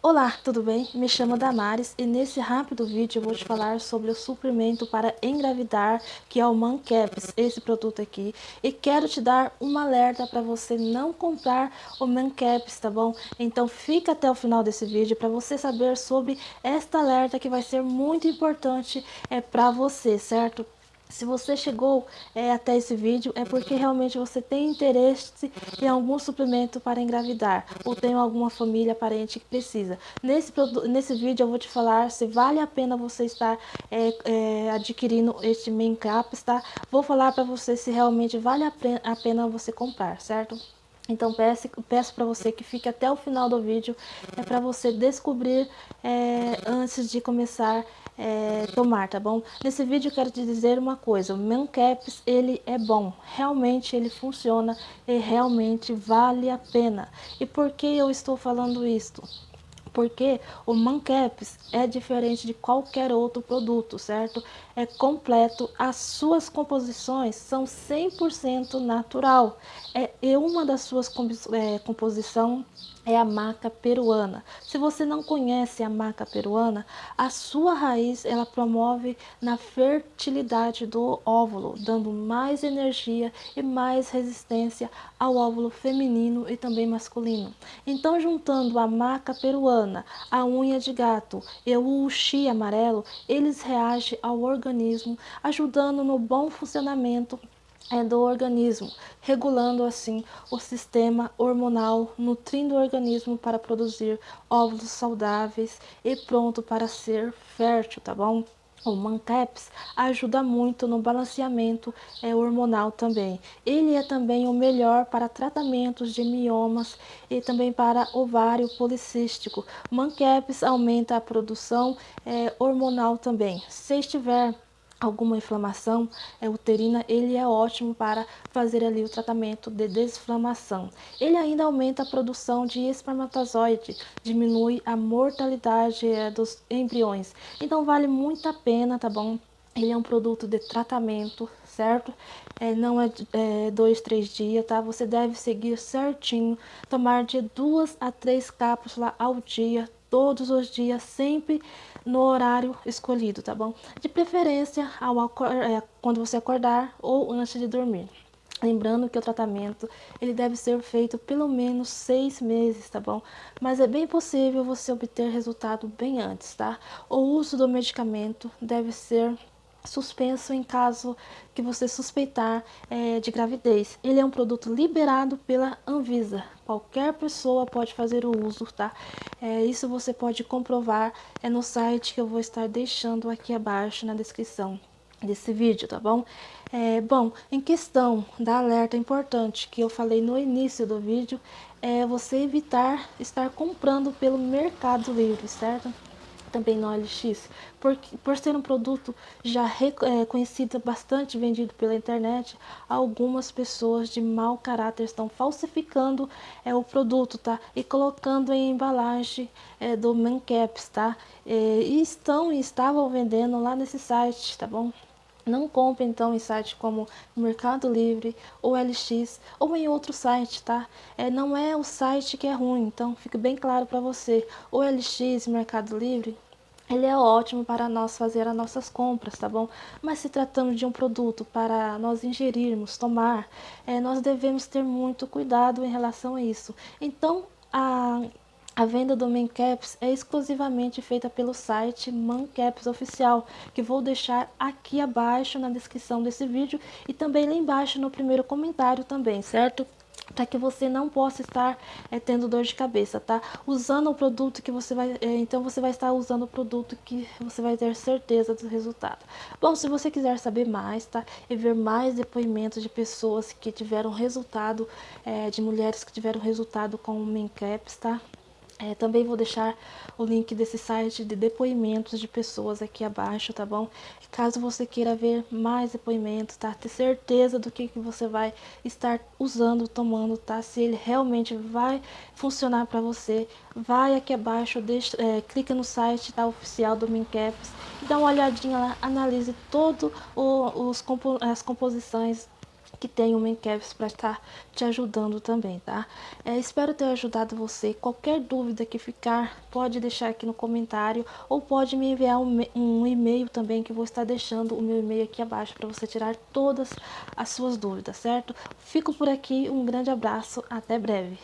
Olá, tudo bem? Me chamo Damares e nesse rápido vídeo eu vou te falar sobre o suplemento para engravidar, que é o Mancaps, esse produto aqui. E quero te dar um alerta para você não comprar o Mancaps, tá bom? Então fica até o final desse vídeo para você saber sobre esta alerta que vai ser muito importante é, para você, certo? Se você chegou é, até esse vídeo, é porque realmente você tem interesse em algum suplemento para engravidar, ou tem alguma família, parente que precisa. Nesse, nesse vídeo eu vou te falar se vale a pena você estar é, é, adquirindo este main caps, tá? Vou falar para você se realmente vale a pena, você comprar, certo? Então peço, peço para você que fique até o final do vídeo, é para você descobrir antes de começar é, tomar, tá bom? Nesse vídeo eu quero te dizer uma coisa, o Mancaps ele é bom, realmente ele funciona e realmente vale a pena. E por que eu estou falando isto? porque o Mancaps é diferente de qualquer outro produto, certo? É completo, as suas composições são 100% natural. É, e uma das suas é, composição é a maca peruana. Se você não conhece a maca peruana, a sua raiz ela promove na fertilidade do óvulo, dando mais energia e mais resistência ao óvulo feminino e também masculino. Então, juntando a maca peruana, a unha de gato e o uxi amarelo, eles reagem ao organismo, ajudando no bom funcionamento do organismo, regulando assim o sistema hormonal, nutrindo o organismo para produzir óvulos saudáveis e pronto para ser fértil, tá bom? O Mancaps ajuda muito no balanceamento é, hormonal também. Ele é também o melhor para tratamentos de miomas e também para ovário policístico. Mancaps aumenta a produção é, hormonal também. Se estiver alguma inflamação é, uterina, ele é ótimo para fazer ali o tratamento de desinflamação. Ele ainda aumenta a produção de espermatozoide, diminui a mortalidade é, dos embriões. Então vale muito a pena, tá bom? Ele é um produto de tratamento, certo? É, não é, é dois, três dias, tá? Você deve seguir certinho, tomar de duas a três cápsulas ao dia, todos os dias, sempre no horário escolhido, tá bom? De preferência ao é, quando você acordar ou antes de dormir. Lembrando que o tratamento ele deve ser feito pelo menos seis meses, tá bom? Mas é bem possível você obter resultado bem antes, tá? O uso do medicamento deve ser suspenso em caso que você suspeitar é, de gravidez. Ele é um produto liberado pela Anvisa. Qualquer pessoa pode fazer o uso, tá? É, isso você pode comprovar é no site que eu vou estar deixando aqui abaixo na descrição desse vídeo, tá bom? É, bom, em questão da alerta importante que eu falei no início do vídeo, é você evitar estar comprando pelo Mercado Livre, certo? Também no OLX, por, por ser um produto já reconhecido, é, bastante vendido pela internet, algumas pessoas de mau caráter estão falsificando é, o produto, tá? E colocando em embalagem é, do Mancaps, tá? É, e estão e estavam vendendo lá nesse site, tá bom? Não compre então em sites como Mercado Livre ou LX ou em outro site, tá? É, não é o site que é ruim, então fique bem claro para você. O LX Mercado Livre ele é ótimo para nós fazer as nossas compras, tá bom? Mas se tratando de um produto para nós ingerirmos, tomar, é, nós devemos ter muito cuidado em relação a isso. Então, a a venda do Mancaps é exclusivamente feita pelo site Mancaps Oficial, que vou deixar aqui abaixo na descrição desse vídeo e também lá embaixo no primeiro comentário também, certo? para que você não possa estar é, tendo dor de cabeça, tá? Usando o produto que você vai, é, então você vai estar usando o produto que você vai ter certeza do resultado. Bom, se você quiser saber mais, tá? E ver mais depoimentos de pessoas que tiveram resultado, é, de mulheres que tiveram resultado com o Mincaps, tá? É, também vou deixar o link desse site de depoimentos de pessoas aqui abaixo, tá bom? Caso você queira ver mais depoimentos, tá? Ter certeza do que, que você vai estar usando, tomando, tá? Se ele realmente vai funcionar para você, vai aqui abaixo, deixa, é, clica no site tá, oficial do Mincaps dá uma olhadinha lá, analise todo os, as composições que tem o Mencaps para estar te ajudando também, tá? É, espero ter ajudado você. Qualquer dúvida que ficar, pode deixar aqui no comentário ou pode me enviar um, um e-mail também que vou estar deixando o meu e-mail aqui abaixo para você tirar todas as suas dúvidas, certo? Fico por aqui, um grande abraço, até breve.